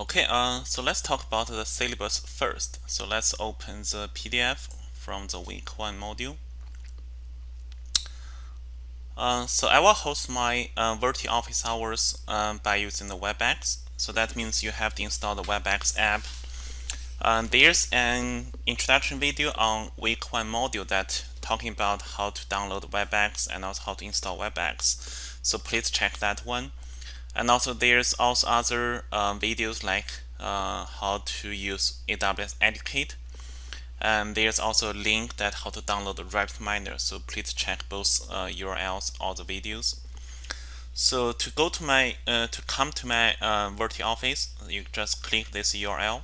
Okay, uh, so let's talk about the syllabus first. So let's open the PDF from the week one module. Uh, so I will host my uh, Verti office hours um, by using the WebEx. So that means you have to install the WebEx app. Um, there's an introduction video on week one module that talking about how to download WebEx and also how to install WebEx. So please check that one and also there's also other uh, videos like uh, how to use AWS Educate and there's also a link that how to download the RapidMiner so please check both uh, URLs or the videos. So to go to my uh, to come to my uh, Verti office you just click this URL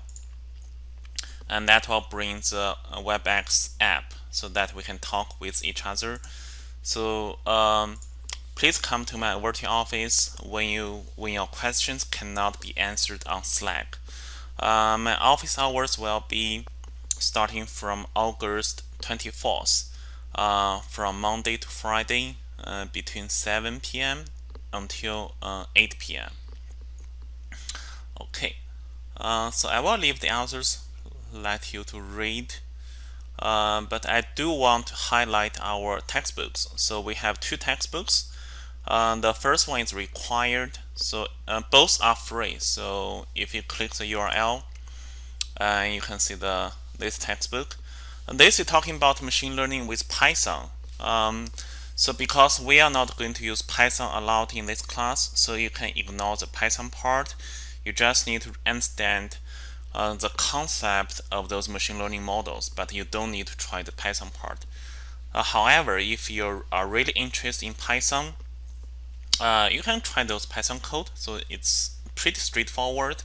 and that will bring the uh, WebEx app so that we can talk with each other. So um, Please come to my Verti office when you when your questions cannot be answered on Slack. Uh, my office hours will be starting from August 24th, uh, from Monday to Friday, uh, between 7 p.m. until uh, 8 p.m. Okay, uh, so I will leave the answers, let you to read. Uh, but I do want to highlight our textbooks. So we have two textbooks. Uh, the first one is required. So uh, both are free. So if you click the URL, uh, you can see the this textbook. And this is talking about machine learning with Python. Um, so because we are not going to use Python a lot in this class, so you can ignore the Python part. You just need to understand uh, the concept of those machine learning models, but you don't need to try the Python part. Uh, however, if you are really interested in Python, uh, you can try those Python code. So it's pretty straightforward.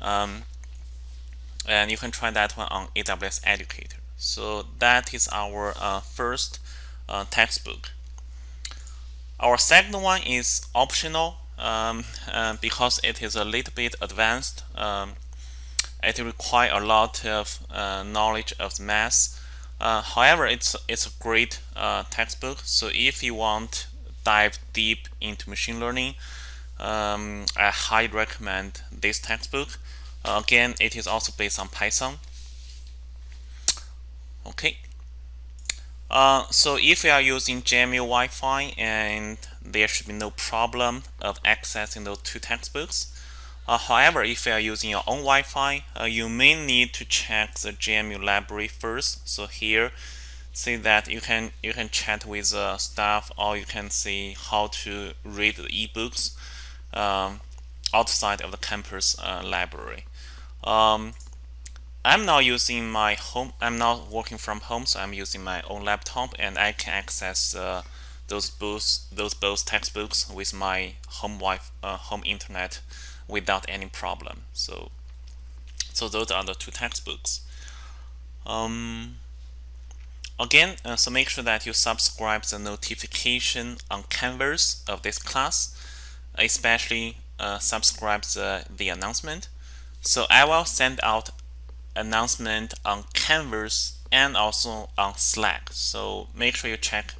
Um, and you can try that one on AWS Educator. So that is our uh, first uh, textbook. Our second one is optional um, uh, because it is a little bit advanced. Um, it requires a lot of uh, knowledge of math. Uh, however, it's it's a great textbook. So if you want dive deep into machine learning, um, I highly recommend this textbook. Uh, again, it is also based on Python. Okay. Uh, so if you are using JMU Wi-Fi and there should be no problem of accessing those two textbooks. Uh, however, if you are using your own Wi-Fi, uh, you may need to check the JMU library first. So here see that you can you can chat with uh, staff or you can see how to read the ebooks um, outside of the campus uh, library. Um, I'm now using my home. I'm now working from home, so I'm using my own laptop, and I can access uh, those books, those both textbooks with my home wife, uh, home internet without any problem. So, so those are the two textbooks. Um, Again, uh, so make sure that you subscribe the notification on Canvas of this class, especially uh, subscribe the, the announcement. So I will send out announcement on Canvas and also on Slack. So make sure you check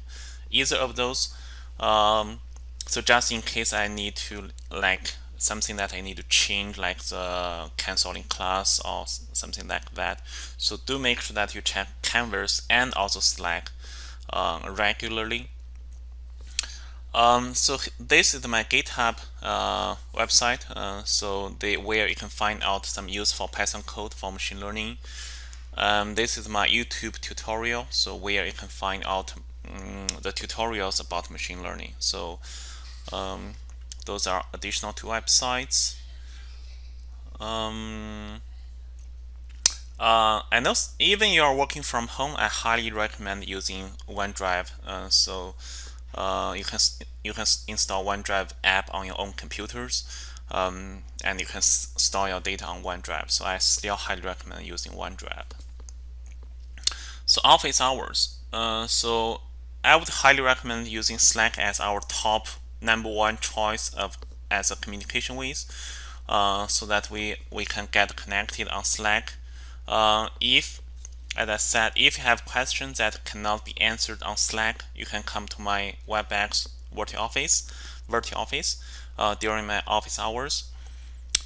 either of those. Um, so just in case I need to like something that I need to change like the canceling class or something like that. So do make sure that you check Canvas and also Slack uh, regularly. Um, so this is my GitHub uh, website. Uh, so they, where you can find out some useful Python code for machine learning. Um, this is my YouTube tutorial. So where you can find out um, the tutorials about machine learning. So um, those are additional two websites. Um, uh, and those, even you are working from home, I highly recommend using OneDrive. Uh, so uh, you can you can install OneDrive app on your own computers, um, and you can store your data on OneDrive. So I still highly recommend using OneDrive. So office hours. Uh, so I would highly recommend using Slack as our top number one choice of as a communication with uh, so that we we can get connected on Slack uh, if as I said if you have questions that cannot be answered on Slack you can come to my WebEx Verti office Verti office uh, during my office hours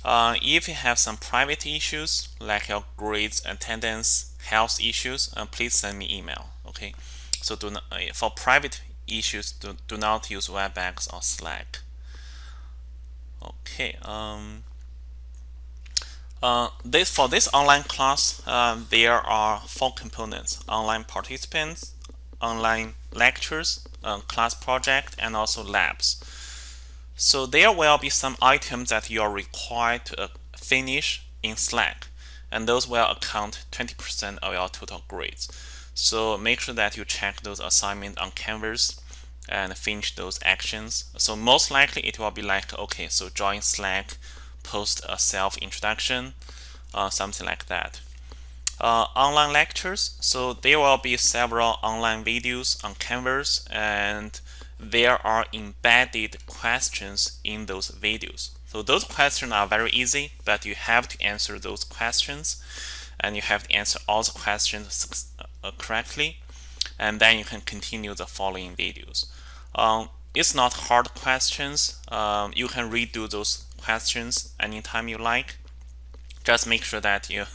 Uh, if you have some private issues like your grades, attendance, health issues, uh, please send me email. Okay, so do not, uh, for private issues, do, do not use WebEx or Slack. Okay. Um, uh, this for this online class, uh, there are four components: online participants, online lectures, uh, class project, and also labs. So there will be some items that you are required to uh, finish in Slack, and those will account 20% of your total grades. So make sure that you check those assignments on Canvas and finish those actions. So most likely it will be like, okay, so join Slack, post a self introduction, uh, something like that. Uh, online lectures, so there will be several online videos on Canvas and there are embedded questions in those videos. So those questions are very easy, but you have to answer those questions and you have to answer all the questions correctly and then you can continue the following videos. Um, it's not hard questions. Um, you can redo those questions anytime you like. Just make sure that you,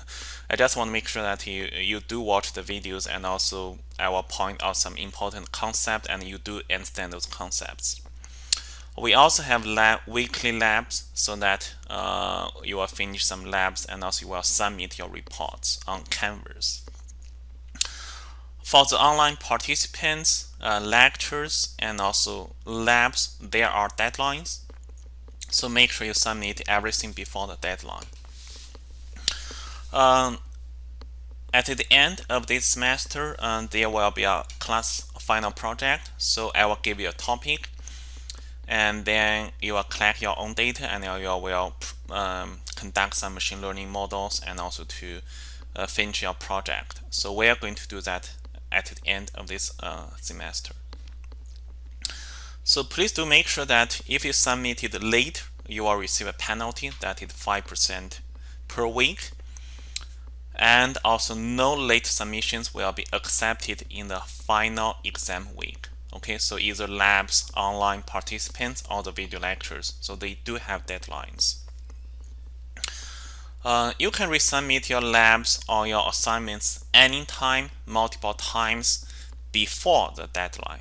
I just want to make sure that you, you do watch the videos and also I will point out some important concepts and you do understand those concepts. We also have lab, weekly labs so that uh, you will finish some labs and also you will submit your reports on Canvas. For the online participants, uh, lectures, and also labs, there are deadlines. So make sure you submit everything before the deadline. Um, at the end of this semester, uh, there will be a class final project. So I will give you a topic and then you will collect your own data and you will um, conduct some machine learning models and also to uh, finish your project. So we are going to do that at the end of this uh, semester. So please do make sure that if you submitted late, you will receive a penalty that is 5% per week. And also no late submissions will be accepted in the final exam week. Okay, so either labs, online participants, or the video lectures. So they do have deadlines. Uh, you can resubmit your labs or your assignments anytime, multiple times before the deadline.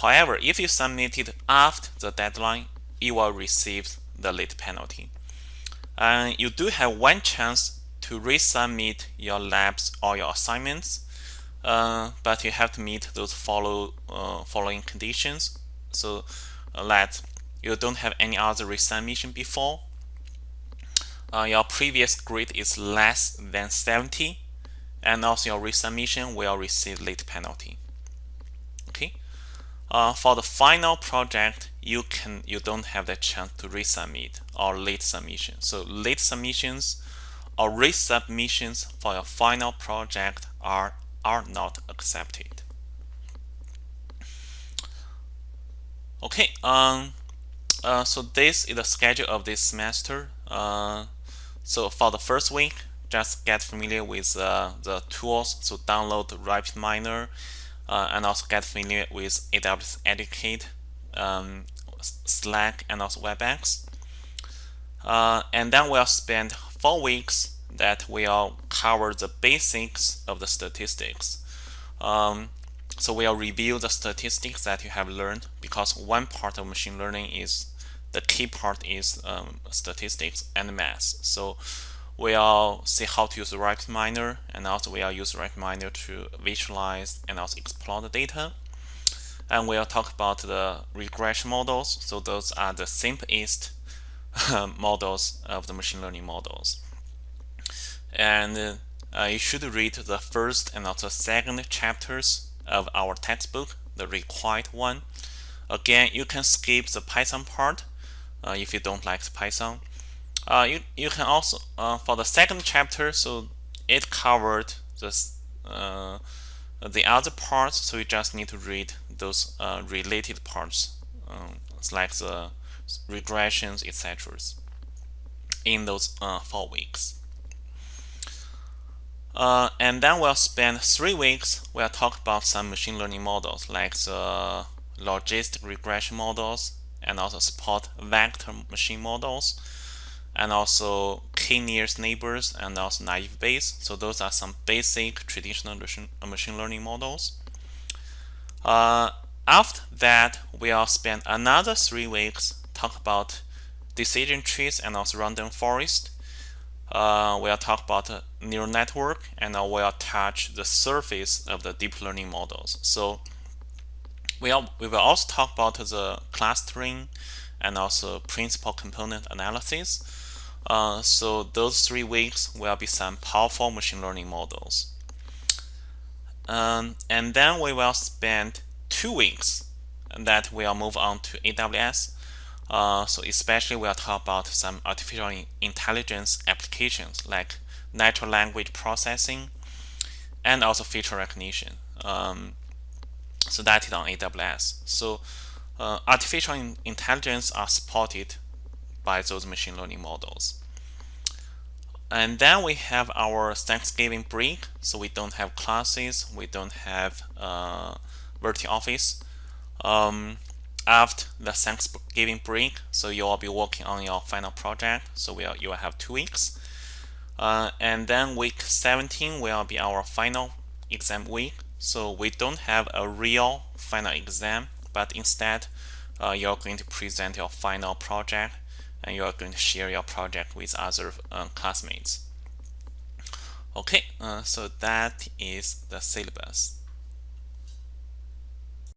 However, if you submit it after the deadline, you will receive the late penalty. And you do have one chance to resubmit your labs or your assignments, uh, but you have to meet those follow uh, following conditions. So uh, that you don't have any other resubmission before uh, your previous grade is less than 70 and also your resubmission will receive late penalty. Okay? Uh, for the final project you can you don't have the chance to resubmit or late submission. So late submissions or resubmissions for your final project are are not accepted. Okay um uh, so this is the schedule of this semester. Uh, so for the first week, just get familiar with uh, the tools. So download RapidMiner uh, and also get familiar with AWS Educate, um, Slack, and also WebEx. Uh, and then we'll spend four weeks that will cover the basics of the statistics. Um, so we'll review the statistics that you have learned because one part of machine learning is the key part is um, statistics and math. So we'll see how to use RapidMiner and also we'll use RapidMiner to visualize and also explore the data. And we'll talk about the regression models. So those are the simplest models of the machine learning models. And uh, you should read the first and also second chapters of our textbook, the required one. Again, you can skip the Python part uh, if you don't like Python. Uh, you, you can also, uh, for the second chapter, so it covered this, uh, the other parts, so you just need to read those uh, related parts, um, like the regressions, etc. in those uh, four weeks. Uh, and then we'll spend three weeks. We'll talk about some machine learning models like the logistic regression models, and also support vector machine models and also k nearest neighbors and also naive Bayes. So those are some basic traditional machine learning models. Uh, after that, we'll spend another three weeks talk about decision trees and also random forest. Uh, we'll talk about neural network and uh, we'll touch the surface of the deep learning models. So we'll, we will also talk about the clustering and also principal component analysis. Uh, so those three weeks will be some powerful machine learning models. Um, and then we will spend two weeks that we'll move on to AWS. Uh, so especially we'll talk about some artificial intelligence applications like natural language processing and also feature recognition. Um, so that is on AWS. So uh, artificial intelligence are supported by those machine learning models. And then we have our Thanksgiving break. So we don't have classes, we don't have uh, VirtuOffice. Um, after the Thanksgiving break, so you will be working on your final project. So we'll, you will have two weeks. Uh, and then week 17 will be our final exam week. So we don't have a real final exam, but instead uh, you're going to present your final project and you are going to share your project with other uh, classmates. Okay, uh, so that is the syllabus.